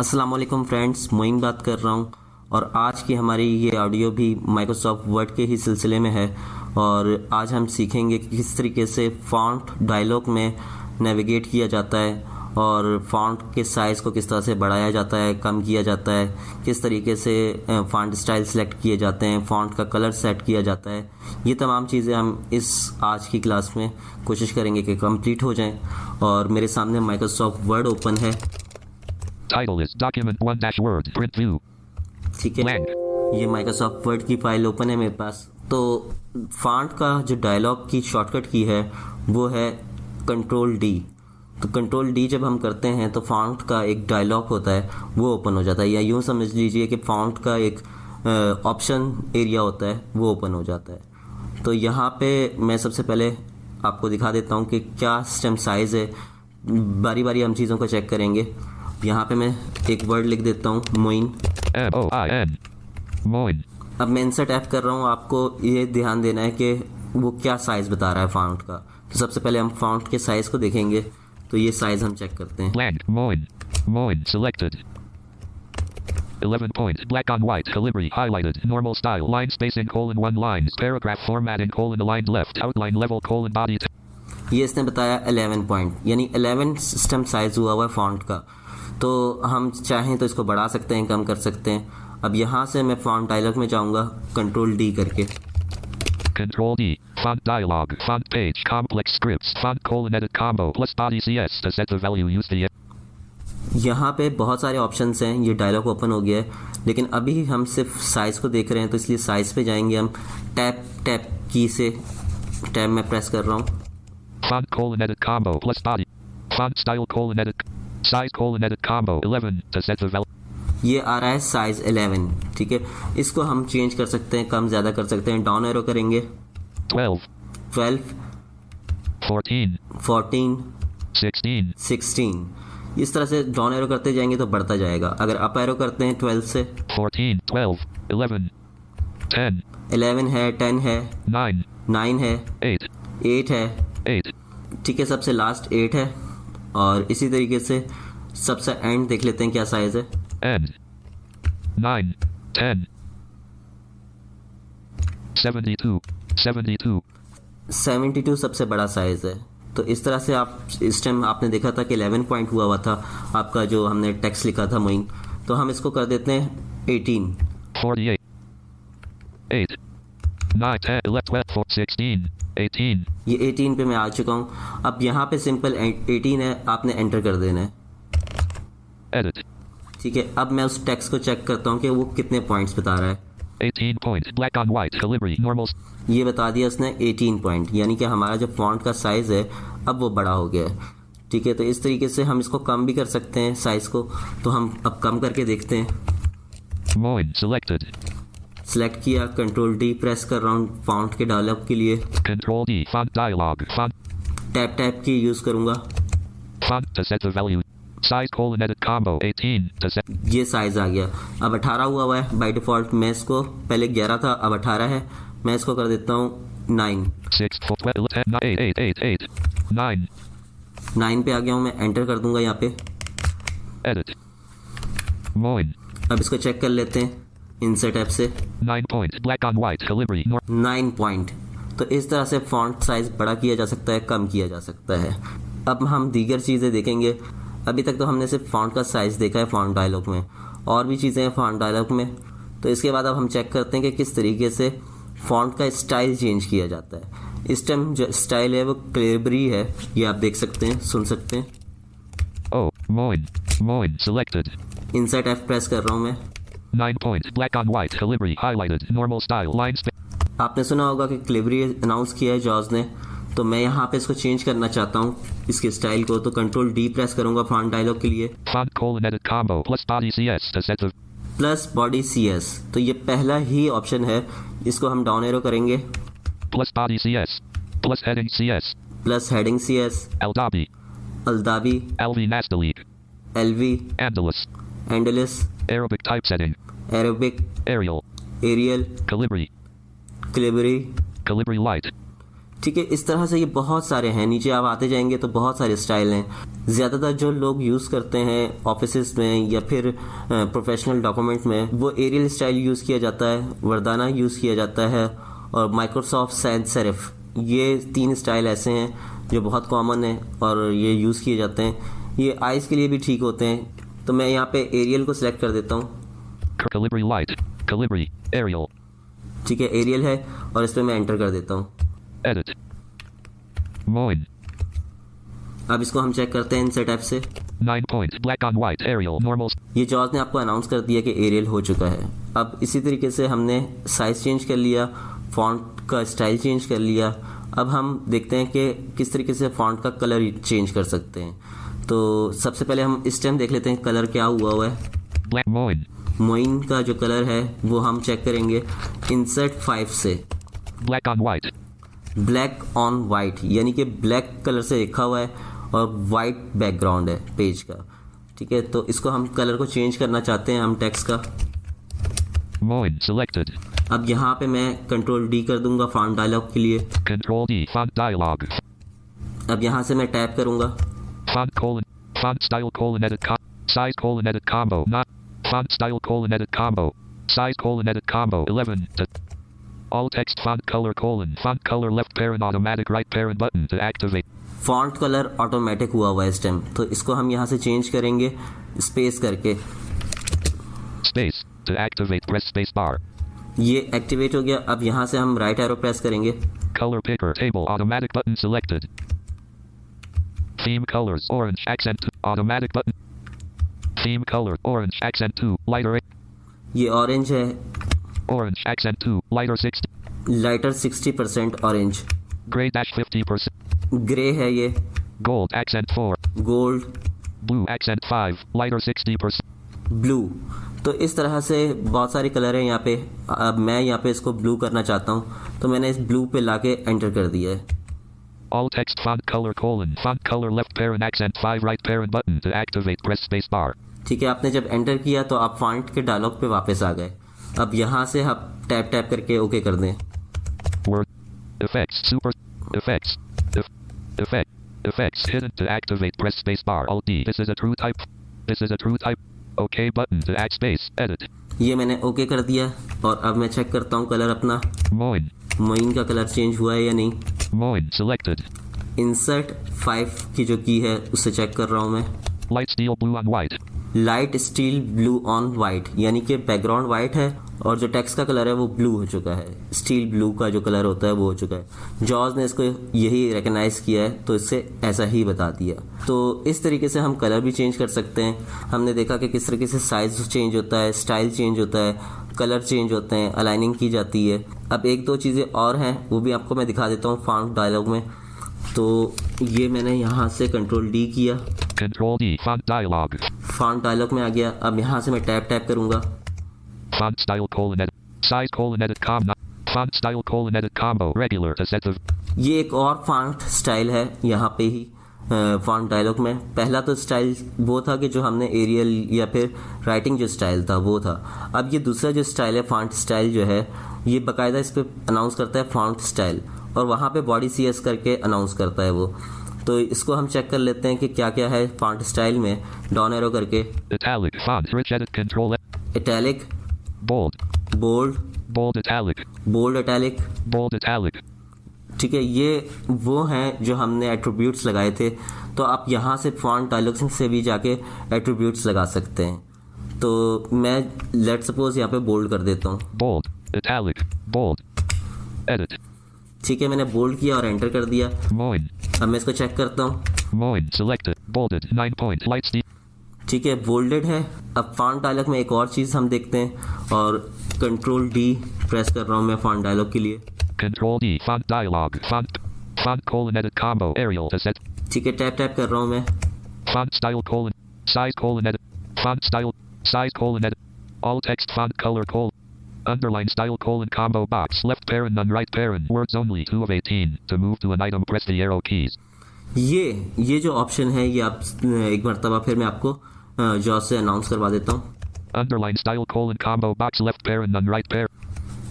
अस्सलाम वालेकुम फ्रेंड्स मोइन बात कर रहा हूँ। और आज की हमारी ये ऑडियो भी माइक्रोसॉफ्ट वर्ड के ही सिलसिले में है। और आज हम सीखेंगे कि किस तरीके से फॉन्ट डायलॉग में नेविगेट किया जाता है और फॉन्ट के साइज़ को किस तरह से बढ़ाया जाता है, कम किया जाता है, किस तरीके से फॉन्ट स्टाइल सेलेक्ट किए जाते हैं फॉन्ट का कलर सेट किया जाता है। ये तमाम चीज़ें हम इस आज की क्लास में कोशिश करेंगे कि कंप्लीट हो जाएँ। और मेरे सामने माइक्रोसॉफ्ट वर्ड ओपन है। Title is document 1 dash word print view. ठीक है. ये माइक्रोसॉफ्ट वर्ड की फ़ाइल ओपन है मेरे पास। तो फॉन्ट का जो डायलॉग की शॉर्टकट की है वो है कंट्रोल डी तो कंट्रोल डी जब हम करते हैं तो फॉन्ट का एक डायलॉग होता है वो ओपन हो जाता है। या यूँ समझ लीजिए कि फॉन्ट का एक ऑप्शन एरिया होता है वो ओपन हो जाता है। तो यहाँ पे मैं सबसे पहले आपको दिखा देता हूँ कि क्या स्टेम साइज़ है। बारी बारी हम चीज़ों को चेक करेंगे। यहाँ पे मैं एक वर्ड लिख देता हूँ मोइन. Moin. अब मैं इंसर्ट ऐप कर रहा हूँ आपको ये ध्यान देना है कि वो क्या साइज़ बता रहा है फॉन्ट का तो सबसे पहले हम फॉन्ट के साइज़ को देखेंगे तो ये साइज़ हम चेक करते हैं Blank. Moin. Moin. Selected. 11 points. Black on white. Calibri. Highlighted. Normal style. Line spacing colon 1 lines. Paragraph formatting colon aligned left. Outline level colon body. ये इसने बताया 11 पॉइंट यानी 11 सिस्टम साइज़ हुआ हुआ है फॉन्ट का तो हम चाहें तो इसको बढ़ा सकते हैं कम कर सकते हैं अब यहाँ से मैं फॉन्ट डायलॉग में जाऊँगा कंट्रोल डी करके Control D. Font dialog. Font page. Complex scripts. Font colon edit combo plus body CS to set the value. Use the यहाँ पे बहुत सारे ऑप्शंस हैं ये डायलॉग ओपन हो गया है लेकिन अभी हम सिर्फ़ साइज़ को देख रहे हैं तो इसलिए साइज़ पे जाएँगे हम टैप टैप की से टैब में प्रेस कर रहा हूँ Size colon edit combo 11 to set the value. ये आ रहा है साइज़ 11 ठीक है? इसको हम चेंज कर सकते हैं कम ज़्यादा कर सकते हैं डाउन एरो करेंगे। 12, 12 14, 14 16, 16 इस तरह से डाउन एरो करते जाएँगे तो बढ़ता जाएगा। अगर अप एरो करते हैं 12 से। 14, 12, 11, 10, 11 है 10 है। 9, 9 है। 8, 8 है। 8, ठीक है सबसे लास्ट 8 है। और इसी तरीके से सबसे एंड देख लेते हैं क्या साइज़ है। End. 9, 10, 72, 72, 72 सबसे बड़ा साइज़ है। तो इस तरह से आप इस टाइम आपने देखा था कि 11 पॉइंट हुआ हुआ था आपका जो हमने टेक्स्ट लिखा था मोइन। तो हम इसको कर देते हैं 18 48, 8, 9, 10, 11, 12, 14, 16, 18, ये 18 पे मैं आ चुका हूँ अब यहाँ पे सिंपल 18 है आपने एंटर कर देना है. ठीक है अब मैं उस टेक्स्ट को चेक करता हूँ कि वो कितने पॉइंट्स बता रहा है 18 points. Black on white. Calibri. Normal. ये बता दिया उसने 18 पॉइंट यानी कि हमारा जो फॉन्ट का साइज़ है अब वो बड़ा हो गया है ठीक है तो इस तरीके से हम इसको कम भी कर सकते हैं साइज़ को तो हम अब कम करके देखते हैं Moin. Selected. सेलेक्ट किया कंट्रोल डी प्रेस कर रहा हूँ फॉन्ट के डायलॉग के लिए D. Font dialog. Font. Tab tab की यूज़ करूँगा Font to set the value. Size colon edit combo 18 to set. ये साइज़ आ गया अब 18 हुआ हुआ है बाय डिफ़ॉल्ट मैं इसको पहले 11 था अब 18 है मैं इसको कर देता हूँ 9 6, 4, 12, 10, 9, 8, 8, 8, 8, 9. 9 पे आ गया हूँ मैं एंटर कर दूँगा यहाँ पे. Moin. अब इसको चेक कर लेते हैं इंसर्ट ऐप से 9 points. Black on white. Calibri. Nor- 9 point तो इस तरह से फॉन्ट साइज़ बड़ा किया जा सकता है कम किया जा सकता है अब हम दीगर चीज़ें देखेंगे अभी तक तो हमने सिर्फ़ फॉन्ट का साइज़ देखा है फॉन्ट डायलॉग में और भी चीज़ें हैं फॉन्ट डायलॉग में तो इसके बाद अब हम चेक करते हैं कि किस तरीके से फॉन्ट का स्टाइल चेंज किया जाता है इस टाइम जो स्टाइल है वो क्लेबरी है ये आप देख सकते हैं सुन सकते हैं Oh. Moin. Moin. Selected. Insert F press कर रहा हूँ मैं 9 points. Black on white. Calibri highlighted. Normal style. Lines आपने सुना होगा कि calibri अनाउंस किया है जॉज ने। तो मैं यहाँ पे इसको चेंज करना चाहता हूँ इसके स्टाइल को। तो कंट्रोल डी प्रेस करूँगा फॉन्ट डायलॉग के लिए। प्लस बॉडी सी एस तो ये पहला ही ऑप्शन है। इसको हम डाउन एरो करेंगे। Plus body CS plus heading CS plus heading CS Aldhabi Aldhabi LV नेस्टली LV Andalus Andalus Arabic typesetting. Arabic Arial. Arial Calibri. Calibri Calibri Light. ठीक है इस तरह से ये बहुत सारे हैं नीचे आप आते जाएँगे तो बहुत सारे स्टाइल हैं ज़्यादातर जो लोग यूज़ करते हैं ऑफ़िस में या फिर प्रोफेशनल डॉक्यूमेंट में वो एरियल स्टाइल यूज़ किया जाता है वर्दाना यूज़ किया जाता है और माइक्रोसॉफ्ट सैंस सेरिफ ये तीन स्टाइल ऐसे हैं जो बहुत कॉमन है और ये यूज़ किए जाते हैं ये आइज़ के लिए भी ठीक होते हैं तो मैं यहाँ पे एरियल को सिलेक्ट कर देता हूँ. ठीक है एरियल है और इस पर मैं एंटर कर देता हूँ. अब इसको हम चेक करते हैं इनसे टैप से 9 point. Black on white. Arial. Normal. ये जॉर्ज ने आपको अनाउंस कर दिया कि एरियल हो चुका है अब इसी तरीके से हमने साइज़ चेंज कर लिया फॉन्ट का स्टाइल चेंज कर लिया अब हम देखते हैं कि किस तरीके से फॉन्ट का कलर चेंज कर सकते हैं तो सबसे पहले हम इस टाइम देख लेते हैं कलर क्या हुआ हुआ है. मोइन का जो कलर है वो हम चेक करेंगे इंसर्ट फाइव से Black on white. Black on white यानी कि ब्लैक कलर से लिखा हुआ है और वाइट बैकग्राउंड है पेज का ठीक है तो इसको हम कलर को चेंज करना चाहते हैं हम टेक्स्ट का Moin. Selected. अब यहाँ पे मैं कंट्रोल डी कर दूँगा फॉन्ट डायलॉग के लिए Control D. Font dialog. अब यहाँ से मैं टैप करूँगा Font colon. Font style colon edit com. Size colon edit combo. Not. Font style colon edit combo. Size colon edit combo. 11. To. All text font color colon. Font color left parent automatic right parent button to activate. Font colour automatic हुआ हुआ है इस time तो इसको हम यहाँ से change करेंगे स्पेस करके Space. To activate press space bar. ये एक्टिवेट हो गया अब यहाँ से हम राइट एरो प्रेस करेंगे Color picker table automatic button selected. Theme colors orange accent two, automatic button. Theme color orange accent 2 lighter eight, ये ऑरेंज है orange accent 2 lighter 60 lighter 60 percent orange gray dash 50% grey है ये gold accent 4 gold blue accent 5 lighter 60% blue तो इस तरह से बहुत सारे कलर हैं यहाँ पे अब मैं यहाँ पे इसको ब्लू करना चाहता हूँ तो मैंने इस ब्लू पे लाके एंटर कर दिया है all text font color colon font color left parent accent 5 right parent button to activate press space bar ठीक है आपने जब एंटर किया तो आप फॉन्ट के डायलॉग पे वापस आ गए अब यहाँ से आप टैप टैप करके ओके कर दें effects super effects eff, effect effects hidden to activate press space bar alt D this is a true type this is a true type OK button to add space edit ये मैंने okay कर दिया और अब मैं check करता हूँ colour अपना Moin मोइन का कलर चेंज हुआ है या नहीं? मोइन सिलेक्टेड इंसर्ट फाइव की जो की है उसे चेक कर रहा हूँ मैं। Light steel blue on white light steel blue on white यानी कि बैकग्राउंड वाइट है और जो टेक्स्ट का कलर है वो ब्लू हो चुका है। स्टील ब्लू का जो कलर होता है वो हो चुका है। जॉर्ज ने इसको यही रिकग्नाइज किया है तो इससे ऐसा ही बता दिया। तो इस तरीके से हम कलर भी चेंज कर सकते हैं। हमने देखा कि किस तरीके से साइज़ चेंज होता है स्टाइल चेंज होता है कलर चेंज होते हैं अलाइनिंग की जाती है। अब एक दो चीज़ें और हैं वो भी आपको मैं दिखा देता हूँ फॉन्ट डायलॉग में। तो ये मैंने यहाँ से कंट्रोल डी किया। Control D font dialog font dialog में आ गया। अब यहाँ से मैं टैप टैप करूँगा। Font style colon edit size colon edit com font style colon edit combo regular to set the ये एक और फॉन्ट स्टाइल है यहाँ पे ही फॉन्ट डायलॉग में। पहला तो स्टाइल वो था कि जो हमने एरियल या फिर राइटिंग जो स्टाइल था वो था। अब ये दूसरा जो स्टाइल है फॉन्ट स्टाइल जो है ये बाकायदा इस पर अनाउंस करता है फॉन्ट स्टाइल और वहाँ पे बॉडी सी एस करके अनाउंस करता है वो। तो इसको हम चेक कर लेते हैं कि क्या क्या है फॉन्ट स्टाइल में। डॉन एरो करके। Italic rich edit control italic bold bold bold italic. Bold italic bold italic. ठीक है ये वो हैं जो हमने एट्रीब्यूट्स लगाए थे। तो आप यहाँ से फॉन्ट डायलॉग से भी जाके एट्रीब्यूट्स लगा सकते हैं। तो मैं लेट सपोज़ यहाँ पे बोल्ड कर देता हूँ। Bold. Italic. Bold. Edit. ठीक है मैंने बोल्ड किया और एंटर कर दिया। Moin अब मैं इसको चेक करता हूँ। Moin selected bolded. 9 point. Light ठीक है बोल्डेड है। अब फॉन्ट डायलॉग में एक और चीज़ हम देखते हैं और कंट्रोल डी प्रेस कर रहा हूँ मैं फॉन्ट डायलॉग के लिए। Control D font dialog font font colon edit combo Arial to set ठीक है टैप टैप कर रहा हूँ मैं। Font style colon size colon edit font style size colon edit all text font colour colon Underline style colon combo box left paren none right paren words only two of 18 to move to an item press the arrow keys. ये ये जो option है ये आप एक मरतबा फिर मैं आपको हाँ, जॉब से अनाउंस करवा देता हूँ। Underline style colon combo box left pair and right pair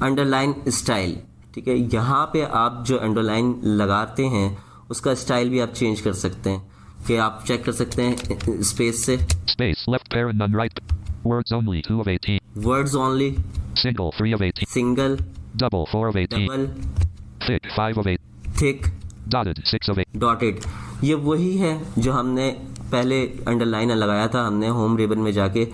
underline style ठीक है? यहाँ पे आप जो अंडरलाइन लगाते हैं उसका स्टाइल भी आप चेंज कर सकते हैं। कि आप चेक कर सकते हैं स्पेस से। Space left pair and right words only 2 of 18 words only single 3 of 18 single double 4 of 18 double thick 5 of 8 thick dotted 6 of 8 dotted ये वही है जो हमने पहले अंडरलाइन लगाया था हमने होम रिबन में जाके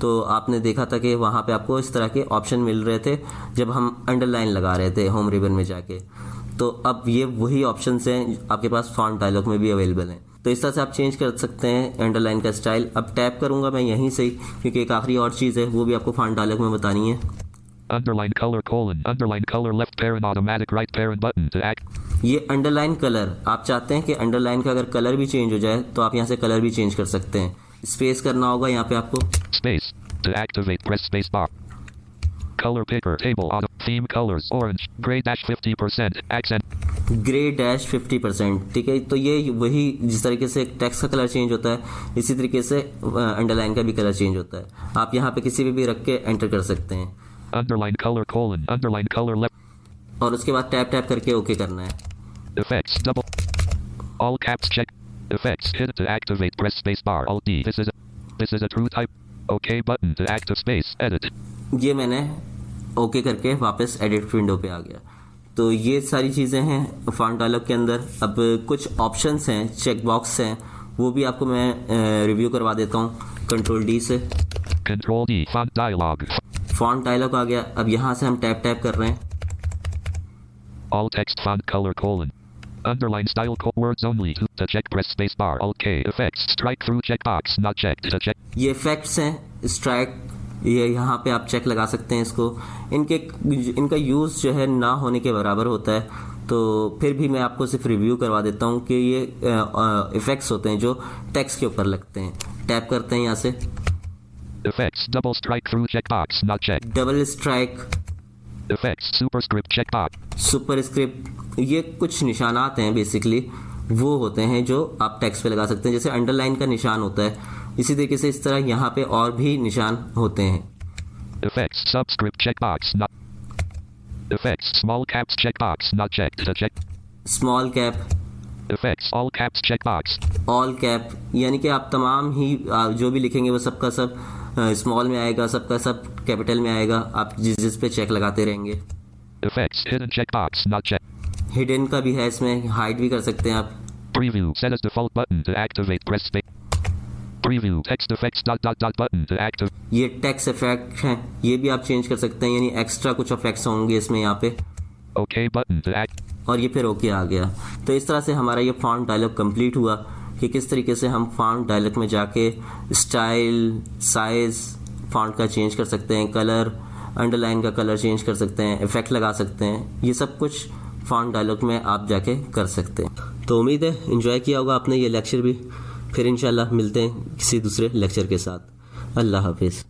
तो आपने देखा था कि वहाँ पे आपको इस तरह के ऑप्शन मिल रहे थे जब हम अंडरलाइन लगा रहे थे होम रिबन में जाके तो अब ये वही ऑप्शन हैं, आपके पास फॉन्ट डायलॉग में भी अवेलेबल हैं तो इस तरह से आप चेंज कर सकते हैं अंडरलाइन का स्टाइल अब टैप करूँगा मैं यहीं से क्योंकि एक आखिरी और चीज़ है, वो भी आपको फॉन्ट डायलॉग में बतानी है Underline color colon. Underline color left parent automatic right parent button to act. ये अंडरलाइन कलर आप चाहते हैं कि अंडरलाइन का अगर कलर भी चेंज हो जाए तो आप यहाँ से कलर भी चेंज कर सकते हैं स्पेस करना होगा यहाँ पे आपको Space. To activate press space bar. Color picker table auto. Theme colors orange. Gray dash 50%. Accent. Grey dash fifty percent ठीक है तो ये वही जिस तरीके से टेक्स्ट का कलर चेंज होता है इसी तरीके से अंडरलाइन का भी कलर चेंज होता है आप यहाँ पे किसी भी भी रख के एंटर कर सकते हैं Underline color colon. Underline color left. और उसके बाद टैप टैप करके ओके करना है Effects double. All caps check. Effects hit to activate press space bar. Alt D. This is a, this is a true type. OK button to active space. Edit. ये मैंने okay करके वापस edit window पे आ गया तो ये सारी चीज़ें हैं फॉन्ट डायलॉग के अंदर अब कुछ ऑप्शंस हैं चेक बॉक्स हैं वो भी आपको मैं रिव्यू करवा देता हूँ कंट्रोल डी से Control D. Font dialog. Font dialog आ गया अब यहाँ से हम टैप टैप कर रहे हैं All text font color colon. Underline style co- words only. To, check press space bar. Alt K. Effects strike through checkbox not checked. To check. ये effects हैं स्ट्राइक ये यहाँ पे आप चेक लगा सकते हैं इसको इनके इनका यूज़ जो है ना होने के बराबर होता है तो फिर भी मैं आपको सिर्फ़ रिव्यू करवा देता हूँ कि ये इफेक्ट्स होते हैं जो टेक्स्ट के ऊपर लगते हैं टैप करते हैं यहाँ से Effects double strike through checkbox not checked. Double strike Effects superscript checkbox. Script ये कुछ निशानात हैं बेसिकली वो होते हैं जो आप टेक्स्ट पे लगा सकते हैं जैसे अंडरलाइन का निशान होता है इसी तरीके से इस तरह यहाँ पे और भी निशान होते हैं Effects subscript checkbox not. Effects small caps checkbox not checked. To check. Small cap Effects all caps checkbox. All cap यानी कि आप तमाम ही जो भी लिखेंगे वो सबका सब स्मॉल में आएगा सबका सब कैपिटल में आएगा आप जिस जिस पे चेक लगाते रहेंगे Effects hidden checkbox not checked. Hidden का भी है इसमें हाइड भी कर सकते हैं आप Preview set as default button to activate press space. Preview text effects dot dot dot button to activate. ये टेक्स इफ़ेक्ट हैं ये भी आप चेंज कर सकते हैं यानी एक्स्ट्रा कुछ इफेक्ट्स होंगे इसमें यहाँ पे to act. और ये फिर ओके आ गया तो इस तरह से हमारा ये फॉन्ट डायलॉग कंप्लीट हुआ कि किस तरीके से हम फॉन्ट डायलॉग में जाके स्टाइल साइज़ फॉन्ट का चेंज कर सकते हैं कलर अंडरलाइन का कलर चेंज कर सकते हैं इफ़ेक्ट लगा सकते हैं ये सब कुछ फॉन्ट डायलॉग में आप जाके कर सकते हैं। तो उम्मीद है इन्जॉय किया होगा आपने ये लेक्चर भी। फिर इंशाल्लाह मिलते हैं किसी दूसरे लेक्चर के साथ। अल्लाह हाफिज़।